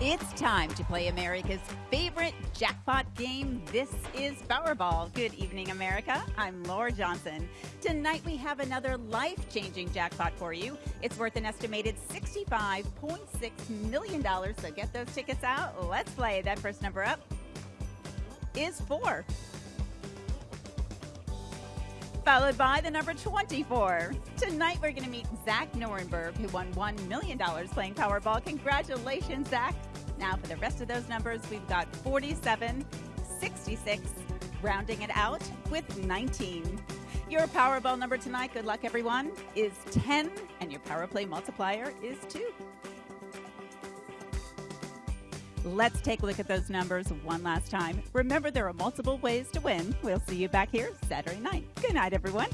It's time to play America's favorite jackpot game. This is Powerball. Good evening, America. I'm Laura Johnson. Tonight we have another life changing jackpot for you. It's worth an estimated $65.6 million. So get those tickets out. Let's play. That first number up is four followed by the number 24. Tonight we're going to meet Zach Norenberg, who won $1 million playing Powerball. Congratulations, Zach. Now for the rest of those numbers, we've got 47, 66, rounding it out with 19. Your Powerball number tonight, good luck everyone, is 10, and your Power Play multiplier is 2. Let's take a look at those numbers one last time. Remember, there are multiple ways to win. We'll see you back here Saturday night. Good night, everyone.